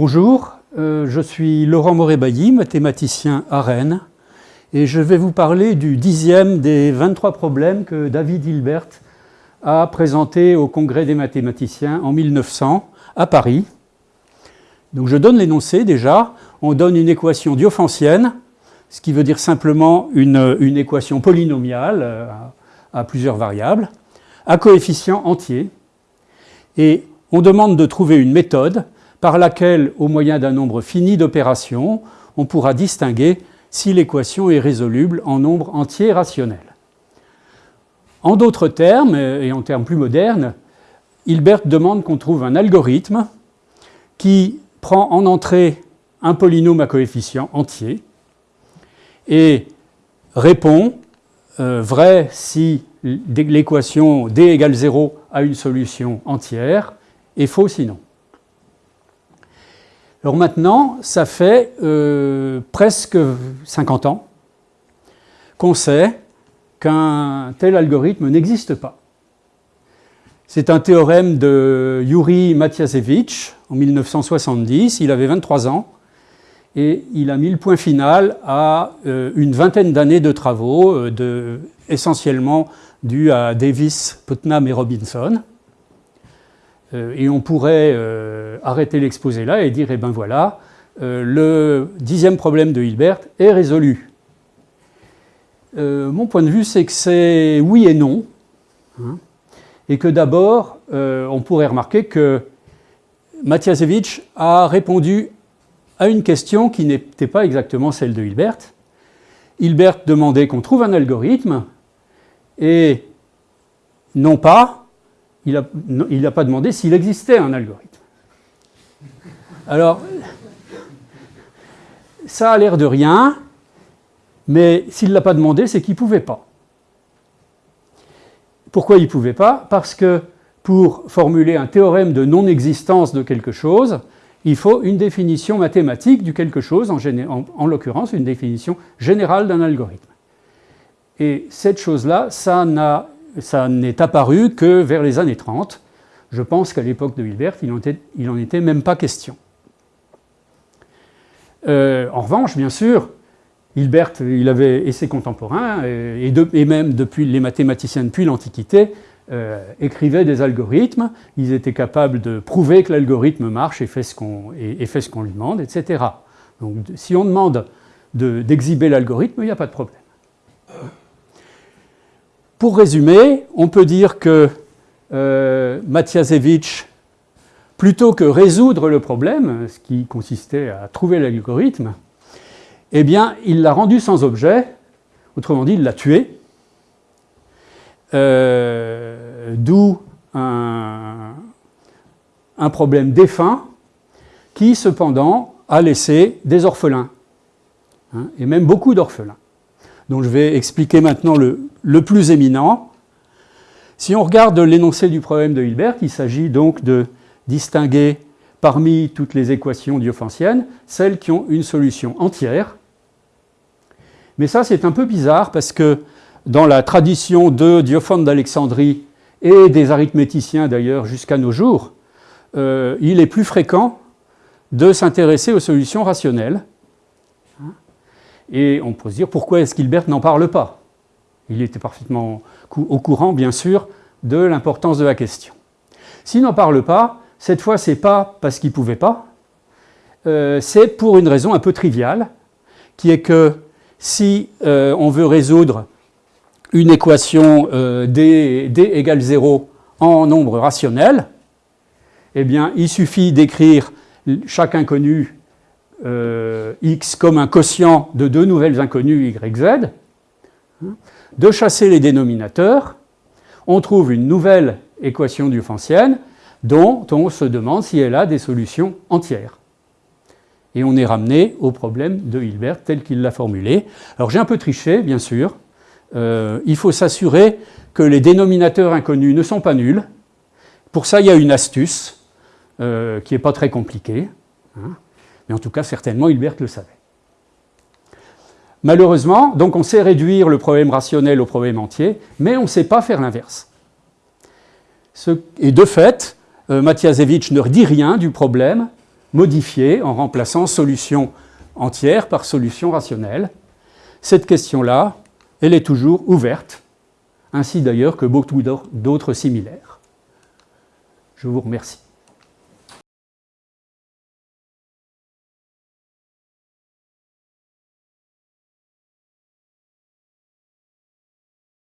Bonjour, euh, je suis Laurent Moret-Bailly, mathématicien à Rennes, et je vais vous parler du dixième des 23 problèmes que David Hilbert a présenté au Congrès des mathématiciens en 1900 à Paris. Donc je donne l'énoncé déjà, on donne une équation diophantienne, ce qui veut dire simplement une, équation polynomiale euh, à, à plusieurs variables, à coefficient entier, et on demande de trouver une méthode par laquelle, au moyen d'un nombre fini d'opérations, on pourra distinguer si l'équation est résoluble en nombre entier rationnel. En d'autres termes, et en termes plus modernes, Hilbert demande qu'on trouve un algorithme qui prend en entrée un polynôme à coefficient entier et répond euh, vrai si l'équation d égale 0 a une solution entière et faux sinon. Alors maintenant, ça fait euh, presque 50 ans qu'on sait qu'un tel algorithme n'existe pas. C'est un théorème de Yuri Matiasevich en 1970, il avait 23 ans, et il a mis le point final à euh, une vingtaine d'années de travaux, euh, essentiellement dus à Davis, Putnam et Robinson. Euh, et on pourrait euh, arrêter l'exposé là et dire, eh ben voilà, euh, le dixième problème de Hilbert est résolu. mon point de vue, c'est que c'est oui et non. Hein, et que d'abord, on pourrait remarquer que Matiasevich a répondu à une question qui n'était pas exactement celle de Hilbert. Hilbert demandait qu'on trouve un algorithme, et non pas il n'a pas demandé s'il existait un algorithme. Alors, ça a l'air de rien, mais s'il ne l'a pas demandé, c'est qu'il ne pouvait pas. Pourquoi il ne pouvait pas? Parce que pour formuler un théorème de non-existence de quelque chose, il faut une définition mathématique du quelque chose, en, en l'occurrence une définition générale d'un algorithme. Et cette chose-là, ça n'a ça n'est apparu que vers les années 30. Je pense qu'à l'époque de Hilbert, il n'en était, même pas question. Euh, en revanche, bien sûr, Hilbert il avait, et ses contemporains, et, même depuis les mathématiciens depuis l'Antiquité, euh, écrivaient des algorithmes, ils étaient capables de prouver que l'algorithme marche et fait ce qu'on lui demande, etc. Donc si on demande d'exhiber l'algorithme, il n'y a pas de problème. Pour résumer, on peut dire que euh, plutôt que résoudre le problème, ce qui consistait à trouver l'algorithme, eh bien, il l'a rendu sans objet, autrement dit, il l'a tué, euh, d'où un, problème défunt qui, cependant, a laissé des orphelins, hein, et même beaucoup d'orphelins. Donc je vais expliquer maintenant le, le plus éminent. Si on regarde l'énoncé du problème de Hilbert, il s'agit donc de distinguer parmi toutes les équations diophantiennes celles qui ont une solution entière. Mais ça, c'est un peu bizarre parce que dans la tradition de Diophante d'Alexandrie et des arithméticiens d'ailleurs jusqu'à nos jours, euh, il est plus fréquent de s'intéresser aux solutions rationnelles. Et on peut se dire pourquoi est-ce qu'Hilbert n'en parle pas? Il était parfaitement au courant, bien sûr, de l'importance de la question. S'il n'en parle pas, cette fois, ce n'est pas parce qu'il ne pouvait pas, euh, c'est pour une raison un peu triviale, qui est que si euh, on veut résoudre une équation euh, d, d, égale 0 en nombre rationnel, eh bien, il suffit d'écrire chaque inconnu x comme un quotient de deux nouvelles inconnues y, z, de chasser les dénominateurs, on trouve une nouvelle équation duffantienne dont on se demande si elle a des solutions entières. Et on est ramené au problème de Hilbert tel qu'il l'a formulé. Alors j'ai un peu triché, bien sûr. Euh, il faut s'assurer que les dénominateurs inconnus ne sont pas nuls. Pour ça, il y a une astuce euh, qui n'est pas très compliquée. Hein. Mais en tout cas, certainement, Hilbert le savait. Malheureusement, donc on sait réduire le problème rationnel au problème entier, mais on ne sait pas faire l'inverse. Et de fait, euh, Matiasevich ne dit rien du problème modifiée en remplaçant solution entière par solution rationnelle. Cette question-là, elle est toujours ouverte, ainsi d'ailleurs que beaucoup d'autres similaires. Je vous remercie.